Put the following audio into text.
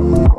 Bye.